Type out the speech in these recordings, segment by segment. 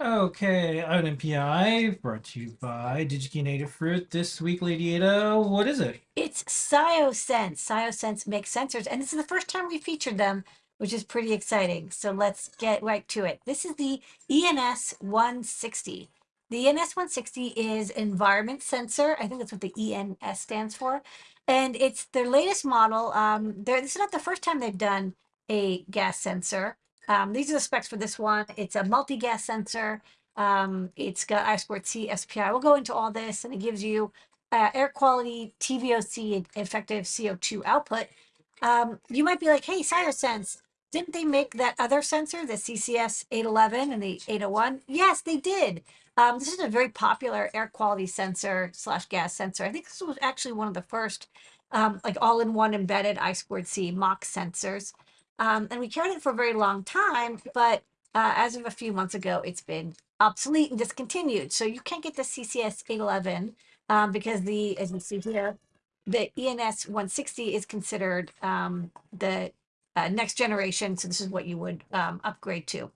Okay, on NPI, brought to you by DigiKey and Adafruit. This week, Lady Ada, what is it? It's ScioSense. ScioSense makes sensors, and this is the first time we featured them, which is pretty exciting. So let's get right to it. This is the ENS 160. The ENS 160 is environment sensor. I think that's what the ENS stands for. And it's their latest model. Um, this is not the first time they've done a gas sensor. Um, these are the specs for this one. It's a multi-gas sensor. Um, it's got I squared C SPI. We'll go into all this and it gives you uh, air quality, TVOC, effective CO2 output. Um, you might be like, hey, ScioSense, didn't they make that other sensor, the CCS 811 and the 801? Yes, they did. Um, this is a very popular air quality sensor slash gas sensor. I think this was actually one of the first um, like all-in-one embedded I squared C MOX sensors. Um, and we carried it for a very long time, but uh, as of a few months ago, it's been obsolete and discontinued. So you can't get the CCS 811 um, because the, as you see here, the ENS 160 is considered um, the uh, next generation. So this is what you would um, upgrade to.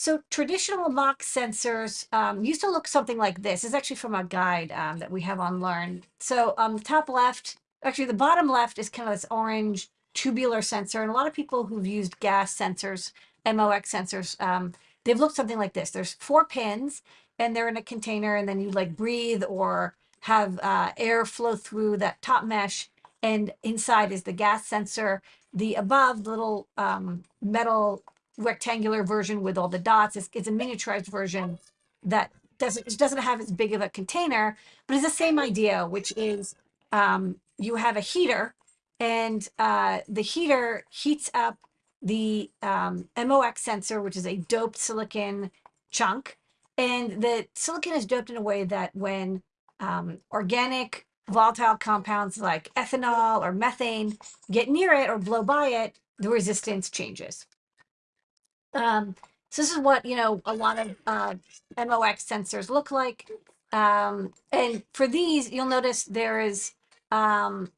So traditional MOX sensors um, used to look something like this. It's actually from a guide um, that we have on Learn. So the top left, actually the bottom left is kind of this orange tubular sensor. And a lot of people who've used gas sensors, MOX sensors, um, they've looked something like this. There's four pins and they're in a container and then you like breathe or have uh, air flow through that top mesh. And inside is the gas sensor. The above little um, metal rectangular version with all the dots It's, is a miniaturized version that doesn't, doesn't have as big of a container, but it's the same idea, which is um, you have a heater and uh, the heater heats up the um, MOX sensor, which is a doped silicon chunk. And the silicon is doped in a way that when um, organic volatile compounds like ethanol or methane get near it or blow by it, the resistance changes. Um, so this is what, you know, a lot of uh, MOX sensors look like. Um, and for these, you'll notice there is um,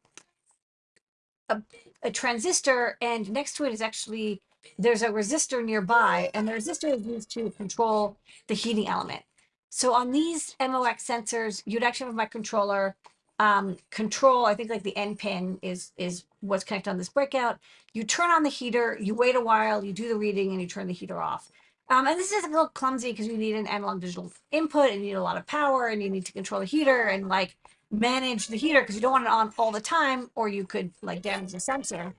a, a transistor and next to it is actually, there's a resistor nearby and the resistor is used to control the heating element. So on these MOX sensors, you'd actually have a microcontroller um, control, I think like the end pin is, is what's connected on this breakout. You turn on the heater, you wait a while, you do the reading and you turn the heater off. Um, and this is a little clumsy because you need an analog digital input and you need a lot of power and you need to control the heater and like manage the heater because you don't want it on all the time or you could like damage the sensor.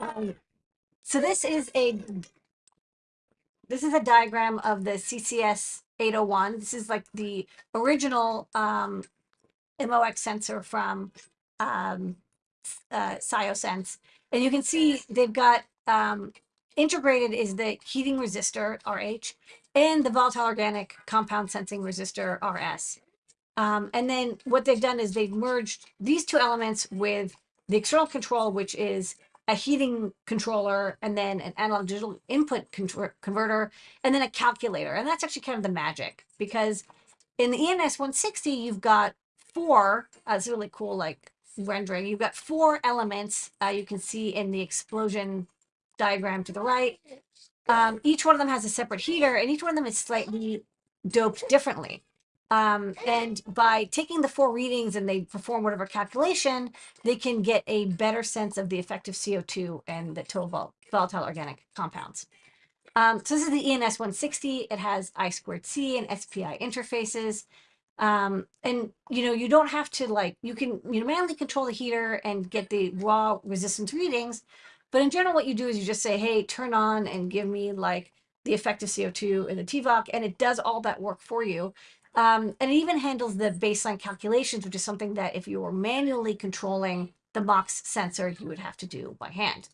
Um, so this is a this is a diagram of the CCS 801. This is like the original um, MOX sensor from um, uh, ScioSense. And you can see they've got um, integrated is the heating resistor, RH, and the volatile organic compound sensing resistor RS. Um, and then what they've done is they've merged these two elements with the external control, which is a heating controller, and then an analog digital input converter, and then a calculator. And that's actually kind of the magic because in the ENS 160, you've got four, uh, it's really cool, like rendering. You've got four elements uh, you can see in the explosion diagram to the right. Um, each one of them has a separate heater and each one of them is slightly doped differently. Um, and by taking the four readings and they perform whatever calculation, they can get a better sense of the effective CO2 and the total vol volatile organic compounds. Um, so this is the ENS 160. It has I squared C and SPI interfaces. Um, and you know, you don't have to like, you can you know, manually control the heater and get the raw resistance readings, but in general, what you do is you just say, hey, turn on and give me like the effective CO2 and the TVOC, and it does all that work for you. Um, and it even handles the baseline calculations, which is something that if you were manually controlling the MOX sensor, you would have to do by hand.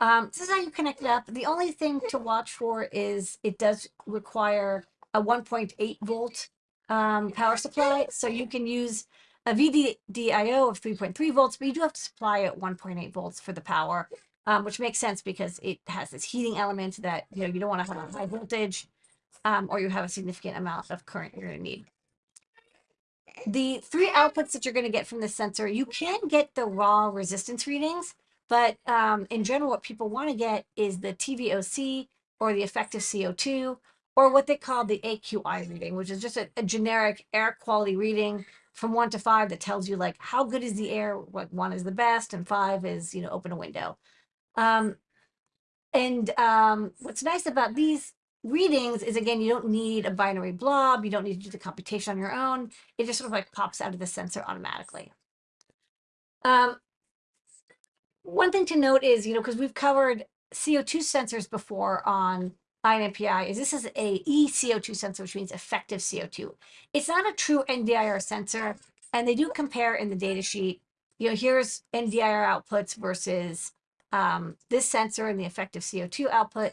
Um, this is how you connect it up. The only thing to watch for is it does require a 1.8 volt um, power supply. So you can use a VDDIO of 3.3 volts, but you do have to supply it 1.8 volts for the power, um, which makes sense because it has this heating element that, you know, you don't want to have a high voltage um, or you have a significant amount of current you're going to need. the three outputs that you're going to get from the sensor, you can get the raw resistance readings, but um, in general, what people want to get is the TVOC or the effective CO2 or what they call the AQI reading, which is just a, a generic air quality reading from one to five that tells you like how good is the air, what one is the best, and five is, you know, open a window. Um, and um, what's nice about these readings is again, you don't need a binary blob. You don't need to do the computation on your own. It just sort of like pops out of the sensor automatically. Um, one thing to note is, you know, because we've covered CO2 sensors before on Eye on NPI, is this is a ECO2 sensor, which means effective CO2. It's not a true NDIR sensor, and they do compare in the data sheet. You know, here's NDIR outputs versus um, this sensor and the effective CO2 output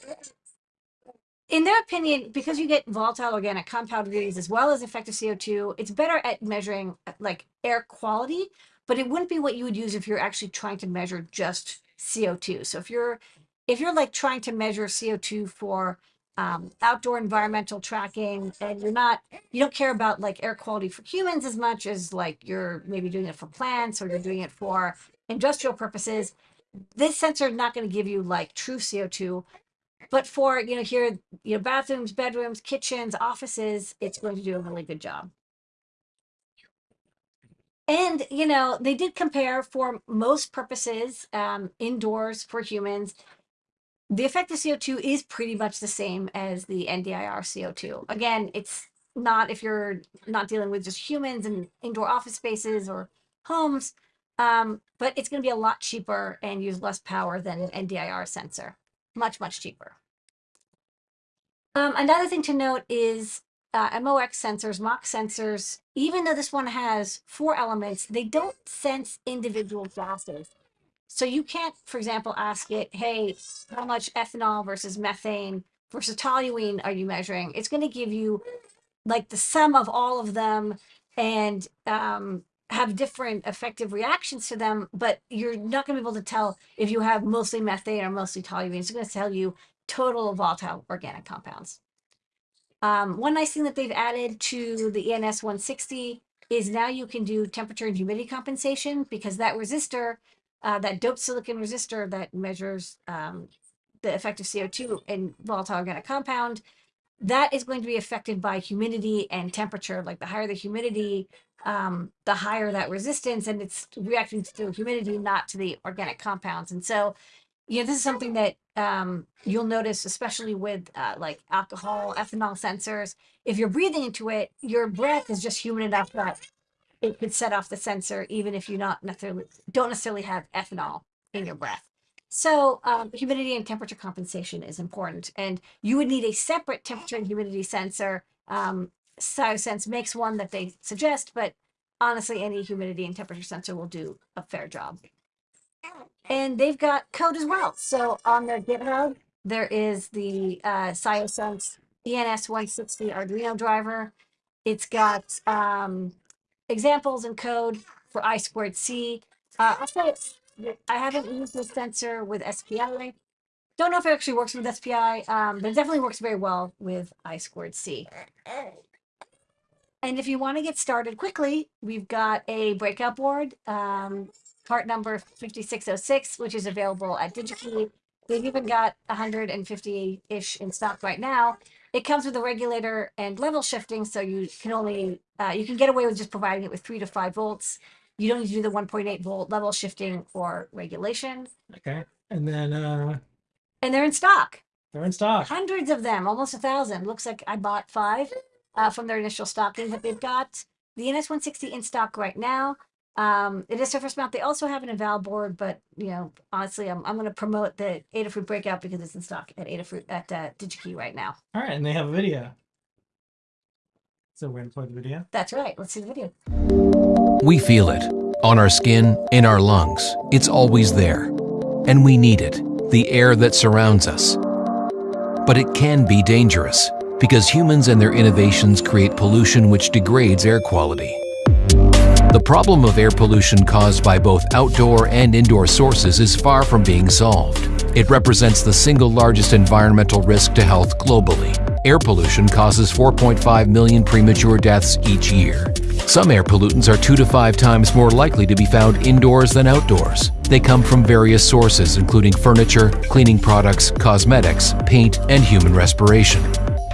in their opinion, because you get volatile organic compound readings as well as effective CO2, it's better at measuring like air quality, but it wouldn't be what you would use if you're actually trying to measure just CO2. So if you're if you're like trying to measure CO2 for um, outdoor environmental tracking and you're not you don't care about like air quality for humans as much as like you're maybe doing it for plants or you're doing it for industrial purposes this sensor is not going to give you like true co2 but for, you know, here, you know, bathrooms, bedrooms, kitchens, offices, it's going to do a really good job. And, you know, they did compare for most purposes um, indoors for humans. The effect of CO2 is pretty much the same as the NDIR CO2. Again, it's not if you're not dealing with just humans and indoor office spaces or homes, um, but it's going to be a lot cheaper and use less power than an NDIR sensor. Much, much cheaper. Um, another thing to note is uh, MOX sensors, MOX sensors, even though this one has four elements, they don't sense individual gases. So you can't, for example, ask it, hey, how much ethanol versus methane versus toluene are you measuring? It's going to give you like the sum of all of them and um, have different effective reactions to them, but you're not going to be able to tell if you have mostly methane or mostly toluene. It's going to tell you total volatile organic compounds. Um, one nice thing that they've added to the ENS 160 is now you can do temperature and humidity compensation because that resistor, uh, that doped silicon resistor that measures um, the effective CO2 and volatile organic compound, that is going to be affected by humidity and temperature. Like the higher the humidity, um, the higher that resistance, and it's reacting to the humidity, not to the organic compounds. And so you know, this is something that um, you'll notice, especially with uh, like alcohol, ethanol sensors. If you're breathing into it, your breath is just humid enough that it could set off the sensor, even if you not necessarily don't necessarily have ethanol in your breath. So um, humidity and temperature compensation is important, and you would need a separate temperature and humidity sensor. Um, ScioSense makes one that they suggest, but honestly, any humidity and temperature sensor will do a fair job and they've got code as well. So on their GitHub, there is the uh, ScioSense ENS160 Arduino driver. It's got um, examples and code for I squared C. Uh, I'll say I haven't used this sensor with SPI. Don't know if it actually works with SPI, um, but it definitely works very well with I squared C. And if you want to get started quickly, we've got a breakout board. Um, part number 5606, which is available at DigiKey. They've even got 150-ish in stock right now. It comes with a regulator and level shifting, so you can only, uh, you can get away with just providing it with three to five volts. You don't need to do the 1.8 volt level shifting or regulation. Okay. And then uh, And they're in stock. they're in stock. Hundreds of them, almost a thousand. Looks like I bought five uh, from their initial stocking that they've got. The ENS160 in stock right now. Um, it is surface mount. They also have an eval board, but you know, honestly, I'm, I'm going to promote the Adafruit breakout because it's in stock at Adafruit at uh, DigiKey right now. All right, and they have a video. So we're going to play the video. That's right. Let's see the video. We feel it on our skin, in our lungs. It's always there. And we need it, the air that surrounds us. But it can be dangerous because humans and their innovations create pollution which degrades air quality. The problem of air pollution caused by both outdoor and indoor sources is far from being solved. It represents the single largest environmental risk to health globally. Air pollution causes 4.5 million premature deaths each year. Some air pollutants are two to five times more likely to be found indoors than outdoors. They come from various sources, including furniture, cleaning products, cosmetics, paint, and human respiration.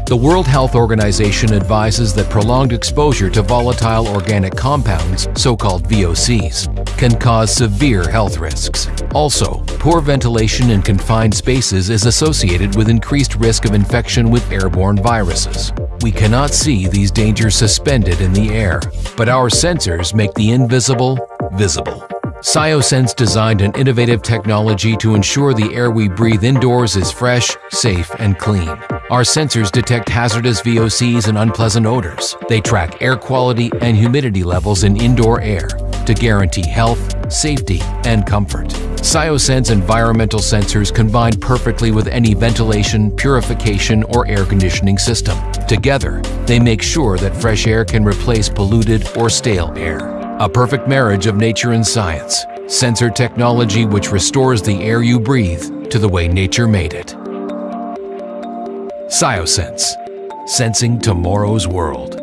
The World Health Organization advises that prolonged exposure to volatile organic compounds, so-called VOCs, can cause severe health risks. Also, poor ventilation in confined spaces is associated with increased risk of infection with airborne viruses. We cannot see these dangers suspended in the air, but our sensors make the invisible visible. Sciosense designed an innovative technology to ensure the air we breathe indoors is fresh, safe, and clean. Our sensors detect hazardous VOCs and unpleasant odors. They track air quality and humidity levels in indoor air to guarantee health, safety, and comfort. Sciosense environmental sensors combine perfectly with any ventilation, purification, or air conditioning system. Together, they make sure that fresh air can replace polluted or stale air. A perfect marriage of nature and science. Sensor technology which restores the air you breathe to the way nature made it. Sciosense. Sensing tomorrow's world.